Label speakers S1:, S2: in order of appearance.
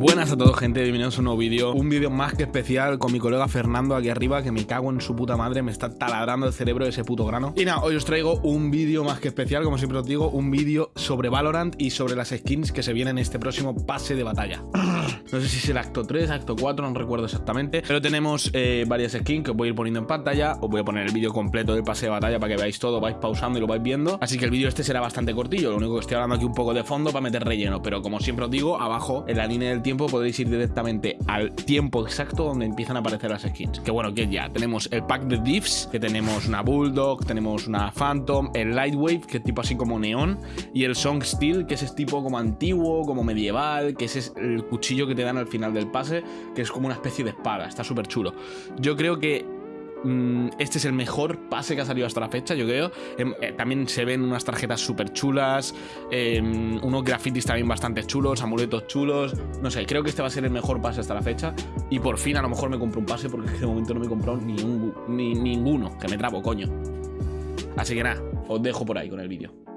S1: Buenas a todos gente, bienvenidos a un nuevo vídeo. Un vídeo más que especial con mi colega Fernando aquí arriba Que me cago en su puta madre, me está taladrando el cerebro ese puto grano. Y nada, hoy os traigo un vídeo más que especial, como siempre os digo Un vídeo sobre Valorant y sobre las skins que se vienen en este próximo pase de batalla. No sé si es el acto 3, acto 4, no recuerdo exactamente Pero tenemos eh, varias skins que os voy a ir poniendo en pantalla. Os voy a poner el vídeo completo del pase de batalla para que veáis todo, vais pausando y lo vais viendo. Así que el vídeo este será bastante cortillo, lo único que estoy hablando aquí un poco de fondo para meter relleno Pero como siempre os digo, abajo en la línea del tiempo podréis ir directamente al tiempo exacto donde empiezan a aparecer las skins. Que bueno, que ya tenemos el pack de diffs, que tenemos una Bulldog, tenemos una Phantom, el Lightwave, que es tipo así como neón, y el Song Steel, que es tipo como antiguo, como medieval, que ese es el cuchillo que te dan al final del pase, que es como una especie de espada, está súper chulo. Yo creo que este es el mejor pase que ha salido hasta la fecha, yo creo. Em, eh, también se ven unas tarjetas súper chulas, em, unos grafitis también bastante chulos, amuletos chulos. No sé, creo que este va a ser el mejor pase hasta la fecha. Y por fin a lo mejor me compro un pase porque de momento no me he comprado ni, ni ninguno, que me trabo, coño. Así que nada, os dejo por ahí con el vídeo.